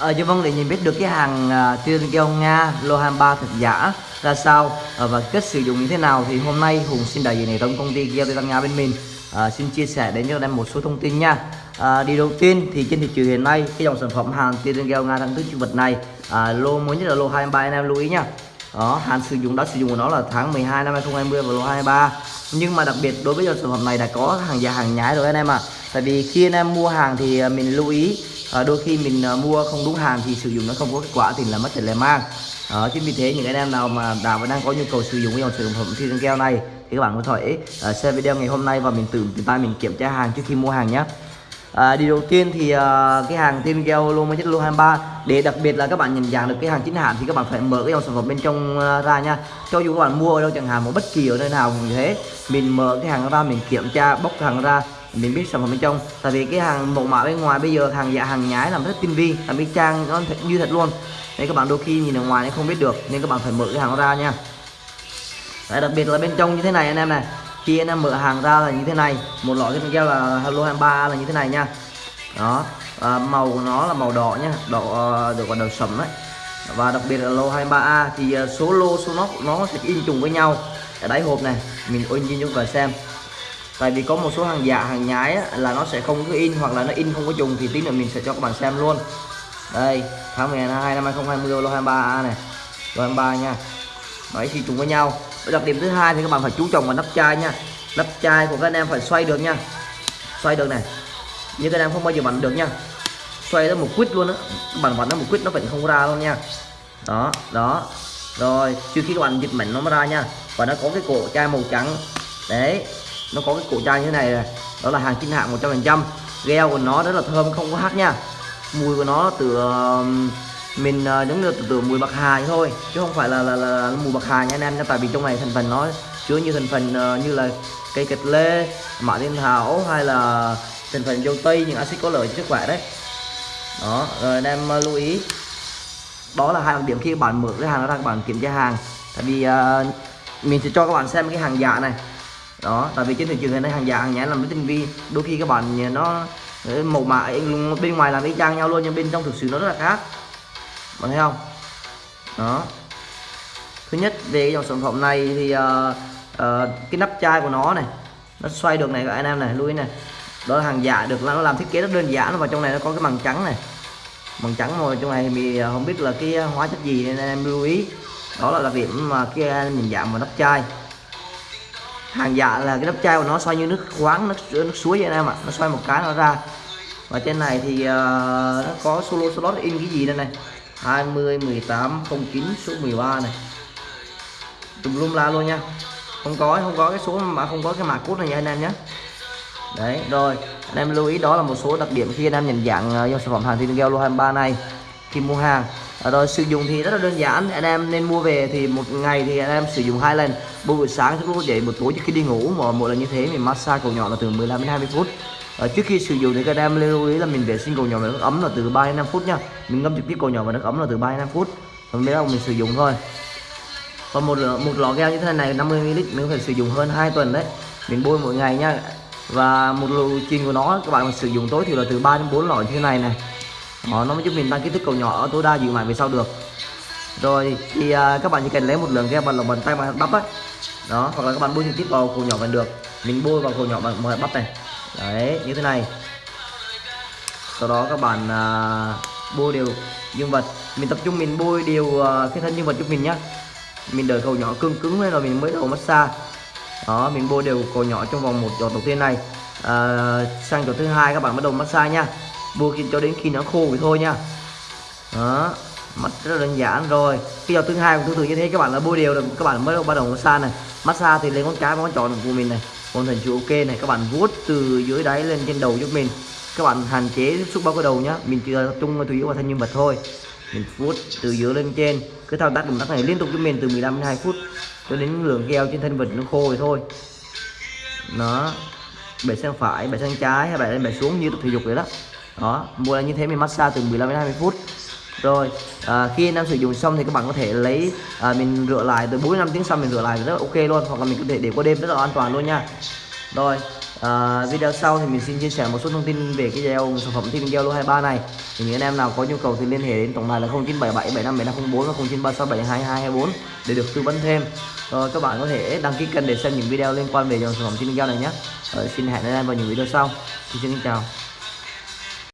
Ờ, Chứ Vân để nhìn biết được cái hàng à, uh, tiên keo Nga lô 23 thật giả ra sao uh, và cách sử dụng như thế nào thì hôm nay Hùng xin đại diện hệ thống công ty keo Tây Nga bên mình uh, xin chia sẻ đến cho em một số thông tin nha. À, uh, đi đầu tiên thì trên thị trường hiện nay cái dòng sản phẩm hàng tiên keo Nga thăng thức chữ vật này uh, lô mới nhất là lô 23 anh em lưu ý nha. Đó, hạn sử dụng đã sử dụng của nó là tháng 12 năm 2020 và lô 23 nhưng mà đặc biệt đối với dòng sản phẩm này đã có hàng giả hàng nhái rồi anh em ạ à. tại vì khi anh em mua hàng thì mình lưu ý à, đôi khi mình à, mua không đúng hàng thì sử dụng nó không có kết quả thì là mất tiền lẻ mang. À, chính vì thế những anh em nào mà đã và đang có nhu cầu sử dụng cái dòng sản phẩm thiên keo này thì các bạn có thể à, xem video ngày hôm nay và mình tự tay mình kiểm tra hàng trước khi mua hàng nhé. À, đi đầu tiên thì uh, cái hàng tiên gel lô mới chất lô 23 để đặc biệt là các bạn nhận dạng được cái hàng chính hãng thì các bạn phải mở cái dòng sản phẩm bên trong uh, ra nha. Cho dù các bạn mua ở đâu chẳng hạn một bất kỳ ở nơi nào cũng thế mình mở cái hàng ra mình kiểm tra bóc hàng ra mình biết sản phẩm bên trong. Tại vì cái hàng mẫu mã bên ngoài bây giờ hàng giả hàng nhái làm rất tinh vi làm cái trang nó thật như thật luôn. Nên các bạn đôi khi nhìn ở ngoài nó không biết được nên các bạn phải mở cái hàng ra nha. Đấy, đặc biệt là bên trong như thế này anh em này. Khi anh em mở hàng ra là như thế này. Một lọ cái keo là hello 23 là như thế này nha. Đó à, màu của nó là màu đỏ nhá. Đỏ à, được gọi đầu sầm đấy. Và đặc biệt là lô 23A thì à, số lô số nó nó sẽ in trùng với nhau. Ở đáy hộp này mình ôn nhìn chúng ta xem tại vì có một số hàng giả hàng nhái á, là nó sẽ không có in hoặc là nó in không có trùng thì tí nữa mình sẽ cho các bạn xem luôn. Đây tháng 12 năm 2020 lô 23A này. Lô 23 nha. Đấy thì trùng với nhau. Đặc điểm thứ hai thì các bạn phải chú trọng vào nắp chai nha. Nắp chai của các anh em phải xoay được nha. Xoay được này. Như các anh em không bao giờ bắn được nha. Xoay nó một quýt luôn á. Bạn bắn nó một quýt nó vẫn không ra luôn nha. Đó đó. Rồi trước khi các bạn dịch mảnh nó mới ra nha. Và nó có cái cổ chai màu trắng. Đấy nó có cái cổ chai như thế này, này. Đó là hàng chính hãng 100% gel của nó rất là thơm không có hắc nha. Mùi của nó từ um, mình uh, giống như từ, từ mùi bạc hà thôi chứ không phải là là, là, là mùi bạc hà nha anh em nha. Tại vì trong này thành phần nó chứa như thành phần uh, như là cây kịch lê mã thiên thảo hay là thành phần dâu tây những axit có lợi cho sức khỏe đấy. Đó rồi anh em uh, lưu ý. Đó là hai đặc điểm khi bạn mở cái hàng ra các bạn kiểm tra hàng. Tại vì uh, mình sẽ cho các bạn xem cái hàng giả này đó tại vì trên thị trường hiện nay hàng giả hàng nhái làm rất tinh vi. Đôi khi các bạn ờ, nó ờ, màu ờ, mã bên ngoài làm y chang nhau luôn nhưng bên trong thực sự nó rất là khác. Bạn thấy không? Đó. Thứ nhất về cái dòng sản phẩm này thì uh, uh, cái nắp chai của nó này nó xoay được này các anh em này lưu ý này. Đó là hàng giả được nó làm thiết kế rất đơn giản và trong này nó có cái bằng trắng này. Bằng trắng rồi trong này thì mình không biết là cái hóa chất gì nên em lưu ý. Đó là đặc điểm mà cái nhìn dạng vào nắp chai hàng giả là cái nắp chai của nó xoay như nước khoáng nước nước suối vậy anh em ạ. Nó xoay một cái nó ra. Và trên này thì uh, nó có solo slot in cái gì đây này? 20 18 09 số 13 này. Tùm lum la luôn nha. Không có không có cái số mà không có cái mã cốt này nha anh em nhé. Đấy rồi. Anh em lưu ý đó là một số đặc điểm khi anh em nhận dạng uh, sản phẩm hàng thiên lô 23 này. Khi mua hàng à, rồi sử dụng thì rất là đơn giản. Anh em nên mua về thì một ngày thì anh em sử dụng hai lần. Buổi sáng trước lúc dậy một tối trước khi đi ngủ mà mỗi lần như thế mình massage cầu nhỏ là từ 15 đến 20 phút. À, trước khi sử dụng thì các em lưu ý là mình vệ sinh cầu nhỏ vào nước ấm là từ 3 đến 5 phút nha. Mình ngâm trực tiếp cầu nhỏ vào nước ấm là từ 3 đến 5 phút. Còn bây giờ mình sử dụng thôi. Còn một một lọ gel như thế này 50 ml mình phải sử dụng hơn 2 tuần đấy. Mình bôi mỗi ngày nha. Và một lộ trình của nó các bạn sử dụng tối thì là từ 3 đến 4 lọ như thế này này đó, nó mới giúp mình tăng kích thước cầu nhỏ tối đa dịu mại về sau được. Rồi thì à, các bạn chỉ cần lấy một lượng cái bằng lòng bàn tay mà bắp ấy đó hoặc là các bạn bôi trực tiếp vào cầu nhỏ vẫn được. Mình bôi vào cầu nhỏ bằng bắp này. Đấy như thế này. Sau đó các bạn à, bôi đều dương vật. Mình tập trung mình bôi đều à, cái thân dương vật giúp mình nhá. Mình đợi cầu nhỏ cứng cứng lên rồi mình mới đầu massage. Đó mình bôi đều cầu nhỏ trong vòng một giọt đầu tiên này. À, sang giọt thứ hai các bạn bắt đầu massage nha bôi cho đến khi nó khô thì thôi nha. Đó, mắt rất là đơn giản rồi. Cái giọt thứ hai cũng tương tự như thế, các bạn là bôi đều được, các bạn mới bắt đầu massage này. Massage thì lấy ngón cái ngón trỏ của mình này. Còn thành chữ ok này, các bạn vuốt từ dưới đáy lên trên đầu giúp mình. Các bạn hạn chế tiếp xúc bao cái đầu nhá. Mình chỉ tập trung chủ yếu vào thanh nhân vật thôi. Mình vuốt từ dưới lên trên. Cứ thao tác động tác này liên tục giúp mình từ 15 đến 2 phút cho đến lượng keo trên thân vật nó khô thì thôi. Nó bẻ sang phải, bẻ sang trái hay bẻ lên bẻ xuống như tập thể dục vậy đó đó mua là như thế mình massage từ 15 đến 20 phút. Rồi à, khi anh em sử dụng xong thì các bạn có thể lấy à, mình rửa lại từ 4 năm tiếng sau mình rửa lại rất là ok luôn hoặc là mình có thể để qua đêm rất là an toàn luôn nha. Rồi à, video sau thì mình xin chia sẻ một số thông tin về cái gel sản phẩm thiên Gel lô 23 này. Thì những anh em nào có nhu cầu thì liên hệ đến tổng đài là 0977 757504 và 0936722224 để được tư vấn thêm. Rồi các bạn có thể đăng ký kênh để xem những video liên quan về dòng sản phẩm thiên Gel này nhé. Rồi, xin hẹn anh em vào những video sau. Xin, xin chào.